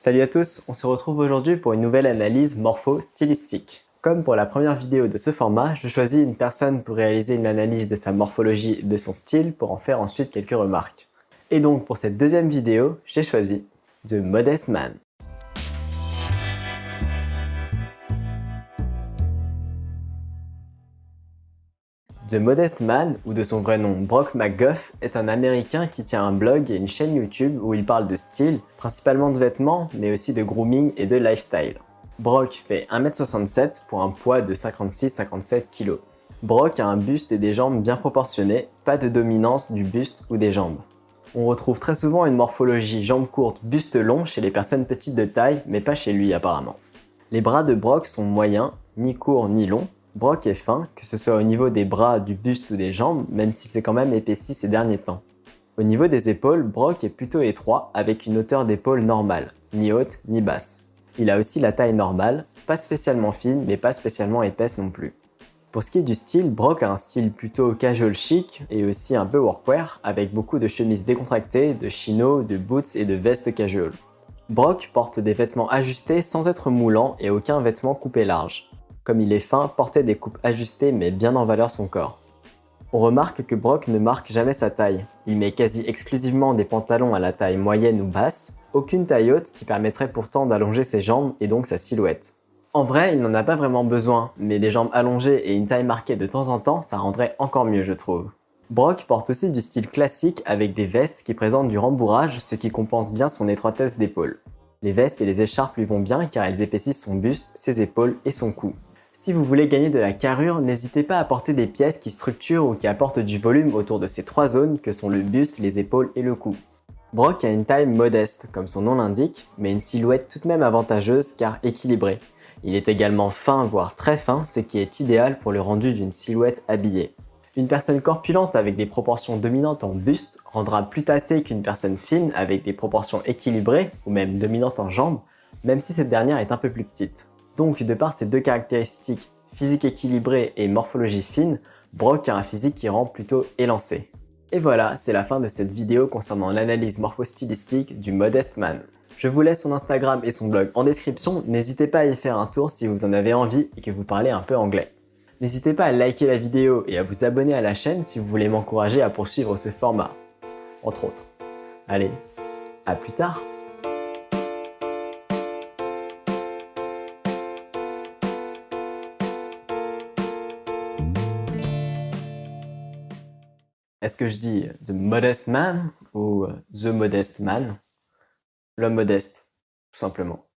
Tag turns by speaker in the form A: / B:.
A: Salut à tous, on se retrouve aujourd'hui pour une nouvelle analyse morpho-stylistique. Comme pour la première vidéo de ce format, je choisis une personne pour réaliser une analyse de sa morphologie et de son style pour en faire ensuite quelques remarques. Et donc pour cette deuxième vidéo, j'ai choisi The Modest Man. The Modest Man, ou de son vrai nom Brock McGuff, est un américain qui tient un blog et une chaîne YouTube où il parle de style, principalement de vêtements, mais aussi de grooming et de lifestyle. Brock fait 1m67 pour un poids de 56-57 kg. Brock a un buste et des jambes bien proportionnés, pas de dominance du buste ou des jambes. On retrouve très souvent une morphologie jambes courtes, buste long chez les personnes petites de taille, mais pas chez lui apparemment. Les bras de Brock sont moyens, ni courts ni longs, Brock est fin, que ce soit au niveau des bras, du buste ou des jambes, même si c'est quand même épaissi ces derniers temps. Au niveau des épaules, Brock est plutôt étroit avec une hauteur d'épaule normale, ni haute ni basse. Il a aussi la taille normale, pas spécialement fine mais pas spécialement épaisse non plus. Pour ce qui est du style, Brock a un style plutôt casual chic et aussi un peu workwear avec beaucoup de chemises décontractées, de chinos, de boots et de vestes casual. Brock porte des vêtements ajustés sans être moulant et aucun vêtement coupé large. Comme il est fin, porter des coupes ajustées met bien en valeur son corps. On remarque que Brock ne marque jamais sa taille. Il met quasi exclusivement des pantalons à la taille moyenne ou basse, aucune taille haute qui permettrait pourtant d'allonger ses jambes et donc sa silhouette. En vrai, il n'en a pas vraiment besoin, mais des jambes allongées et une taille marquée de temps en temps, ça rendrait encore mieux je trouve. Brock porte aussi du style classique avec des vestes qui présentent du rembourrage, ce qui compense bien son étroitesse d'épaule. Les vestes et les écharpes lui vont bien car elles épaississent son buste, ses épaules et son cou. Si vous voulez gagner de la carrure, n'hésitez pas à porter des pièces qui structurent ou qui apportent du volume autour de ces trois zones que sont le buste, les épaules et le cou. Brock a une taille modeste, comme son nom l'indique, mais une silhouette tout de même avantageuse car équilibrée. Il est également fin, voire très fin, ce qui est idéal pour le rendu d'une silhouette habillée. Une personne corpulente avec des proportions dominantes en buste rendra plus tassée qu'une personne fine avec des proportions équilibrées, ou même dominantes en jambes, même si cette dernière est un peu plus petite. Donc, de par ces deux caractéristiques, physique équilibrée et morphologie fine, Brock a un physique qui rend plutôt élancé. Et voilà, c'est la fin de cette vidéo concernant l'analyse morphostylistique du Modest Man. Je vous laisse son Instagram et son blog en description, n'hésitez pas à y faire un tour si vous en avez envie et que vous parlez un peu anglais. N'hésitez pas à liker la vidéo et à vous abonner à la chaîne si vous voulez m'encourager à poursuivre ce format, entre autres. Allez, à plus tard Est-ce que je dis The Modest Man ou The Modest Man? L'homme modeste, tout simplement.